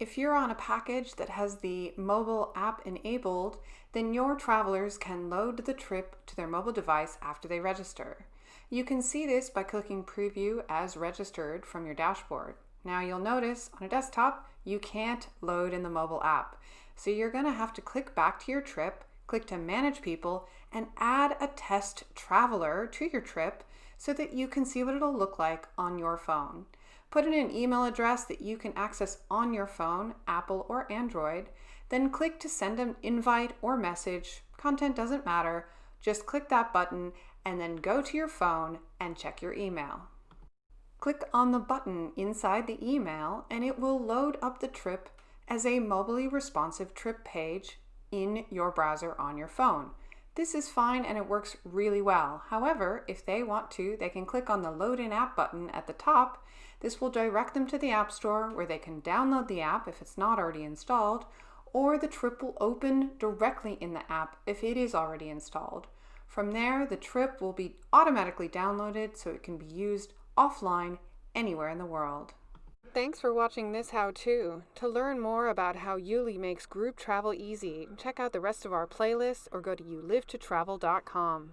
If you're on a package that has the mobile app enabled, then your travelers can load the trip to their mobile device after they register. You can see this by clicking Preview as registered from your dashboard. Now you'll notice on a desktop, you can't load in the mobile app. So you're gonna have to click back to your trip, click to Manage People, and add a test traveler to your trip so that you can see what it'll look like on your phone. Put in an email address that you can access on your phone, Apple or Android, then click to send an invite or message. Content doesn't matter. Just click that button and then go to your phone and check your email. Click on the button inside the email and it will load up the trip as a mobilely responsive trip page in your browser on your phone. This is fine and it works really well. However, if they want to, they can click on the Load in App button at the top. This will direct them to the App Store where they can download the app if it's not already installed, or the trip will open directly in the app if it is already installed. From there, the trip will be automatically downloaded so it can be used offline anywhere in the world. Thanks for watching this how-to. To learn more about how YouLi makes group travel easy, check out the rest of our playlists or go to youlivetotravel.com.